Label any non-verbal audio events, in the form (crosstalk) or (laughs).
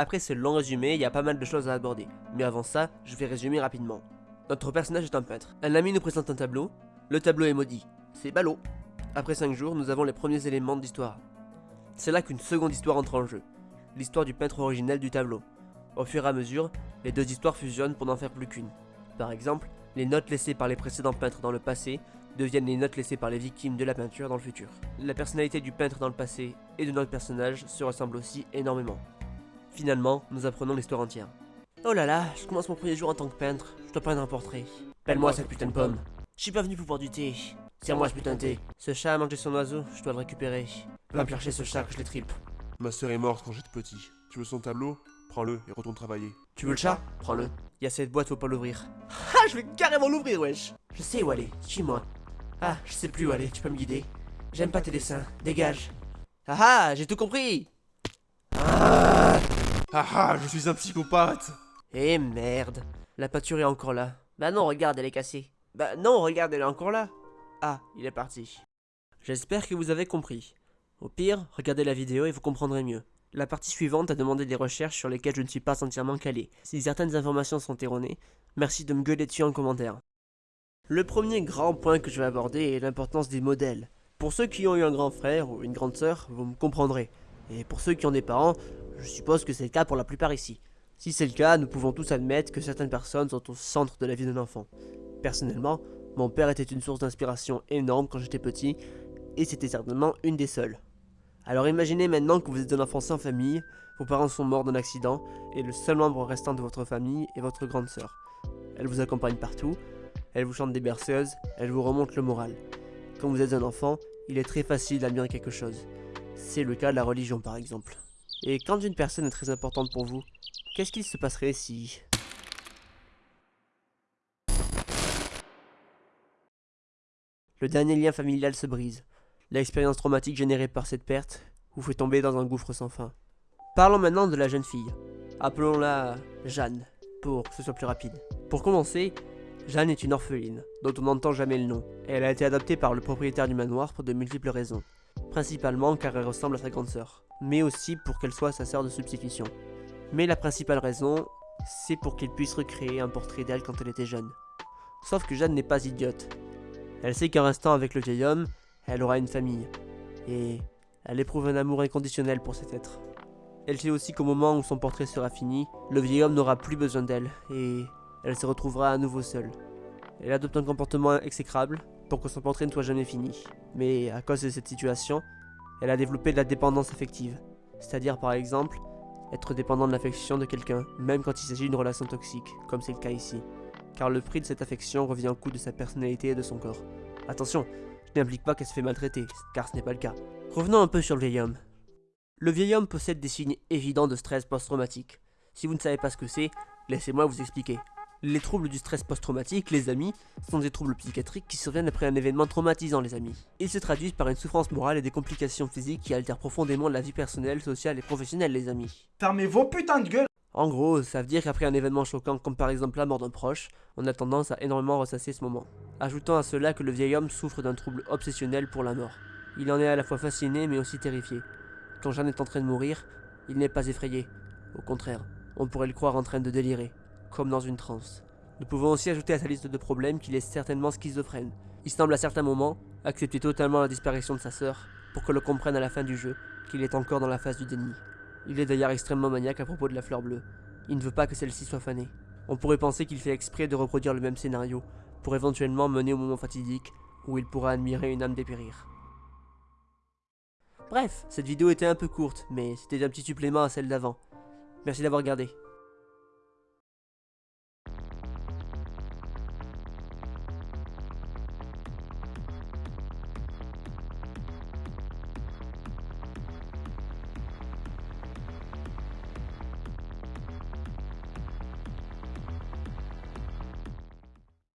Après ce long résumé, il y a pas mal de choses à aborder, mais avant ça, je vais résumer rapidement. Notre personnage est un peintre. Un ami nous présente un tableau, le tableau est maudit. C'est ballot. Après 5 jours, nous avons les premiers éléments d'histoire. C'est là qu'une seconde histoire entre en jeu, l'histoire du peintre originel du tableau. Au fur et à mesure, les deux histoires fusionnent pour n'en faire plus qu'une. Par exemple, les notes laissées par les précédents peintres dans le passé deviennent les notes laissées par les victimes de la peinture dans le futur. La personnalité du peintre dans le passé et de notre personnage se ressemblent aussi énormément. Finalement, nous apprenons l'histoire entière. Oh là là, je commence mon premier jour en tant que peintre, je dois peindre un portrait. Pelle-moi cette putain de pomme. Je suis pas venu pour boire du thé. Serre-moi ce putain de thé. Ce chat a mangé son oiseau, je dois le récupérer. Va me chercher ce chat que je les tripe. Ma sœur est morte quand j'étais petit. Tu veux son tableau? Prends-le et retourne travailler. Tu veux le chat? Prends-le. Il y a cette boîte, faut pas l'ouvrir. (laughs) Ah, je vais carrément l'ouvrir, wesh Je sais où aller, suis-moi. Ah, je sais plus où aller, tu peux me guider. J'aime pas tes dessins, dégage. Ah ah, j'ai tout compris Ah ah, je suis un psychopathe Eh merde, la peinture est encore là. Bah non, regarde, elle est cassée. Bah non, regarde, elle est encore là. Ah, il est parti. J'espère que vous avez compris. Au pire, regardez la vidéo et vous comprendrez mieux. La partie suivante a demandé des recherches sur lesquelles je ne suis pas entièrement calé. Si certaines informations sont erronées, merci de me gueuler dessus en commentaire. Le premier grand point que je vais aborder est l'importance des modèles. Pour ceux qui ont eu un grand frère ou une grande sœur, vous me comprendrez. Et pour ceux qui ont des parents, je suppose que c'est le cas pour la plupart ici. Si c'est le cas, nous pouvons tous admettre que certaines personnes sont au centre de la vie d'un enfant. Personnellement, mon père était une source d'inspiration énorme quand j'étais petit, et c'était certainement une des seules. Alors imaginez maintenant que vous êtes un enfant sans famille, vos parents sont morts d'un accident, et le seul membre restant de votre famille est votre grande sœur. Elle vous accompagne partout, elle vous chante des berceuses, elle vous remonte le moral. Quand vous êtes un enfant, il est très facile d'admirer quelque chose. C'est le cas de la religion par exemple. Et quand une personne est très importante pour vous, qu'est-ce qu'il se passerait si... Le dernier lien familial se brise. L'expérience traumatique générée par cette perte vous fait tomber dans un gouffre sans fin? Parlons maintenant de la jeune fille. Appelons-la Jeanne, pour que ce soit plus rapide. Pour commencer, Jeanne est une orpheline, dont on n'entend jamais le nom, elle a été adoptée par le propriétaire du manoir pour de multiples raisons. Principalement car elle ressemble à sa grande sœur, mais aussi pour qu'elle soit sa sœur de substitution. Mais la principale raison, c'est pour qu'il puisse recréer un portrait d'elle quand elle était jeune. Sauf que Jeanne n'est pas idiote. Elle sait qu'en restant avec le vieil homme, elle aura une famille, et elle éprouve un amour inconditionnel pour cet être. Elle sait aussi qu'au moment où son portrait sera fini, le vieil homme n'aura plus besoin d'elle, et elle se retrouvera à nouveau seule. Elle adopte un comportement exécrable pour que son portrait ne soit jamais fini. Mais à cause de cette situation, elle a développé de la dépendance affective. C'est-à-dire par exemple, être dépendant de l'affection de quelqu'un, même quand il s'agit d'une relation toxique, comme c'est le cas ici. Car le prix de cette affection revient au coût de sa personnalité et de son corps. Attention, je n'implique pas qu'elle se fait maltraiter, car ce n'est pas le cas. Revenons un peu sur le vieil homme. Le vieil homme possède des signes évidents de stress post-traumatique. Si vous ne savez pas ce que c'est, laissez-moi vous expliquer. Les troubles du stress post-traumatique, les amis, sont des troubles psychiatriques qui surviennent après un événement traumatisant, les amis. Ils se traduisent par une souffrance morale et des complications physiques qui altèrent profondément la vie personnelle, sociale et professionnelle, les amis. Fermez vos putains de gueules En gros, ça veut dire qu'après un événement choquant comme par exemple la mort d'un proche, on a tendance à énormément ressasser ce moment. Ajoutons à cela que le vieil homme souffre d'un trouble obsessionnel pour la mort. Il en est à la fois fasciné mais aussi terrifié. Quand Jeanne est en train de mourir, il n'est pas effrayé. Au contraire, on pourrait le croire en train de délirer comme dans une transe. Nous pouvons aussi ajouter à sa liste de problèmes qu'il est certainement schizophrène. Il semble à certains moments accepter totalement la disparition de sa sœur pour que l'on comprenne à la fin du jeu qu'il est encore dans la phase du déni. Il est d'ailleurs extrêmement maniaque à propos de la fleur bleue. Il ne veut pas que celle-ci soit fanée. On pourrait penser qu'il fait exprès de reproduire le même scénario pour éventuellement mener au moment fatidique où il pourra admirer une âme dépérir. Bref, cette vidéo était un peu courte, mais c'était un petit supplément à celle d'avant. Merci d'avoir regardé.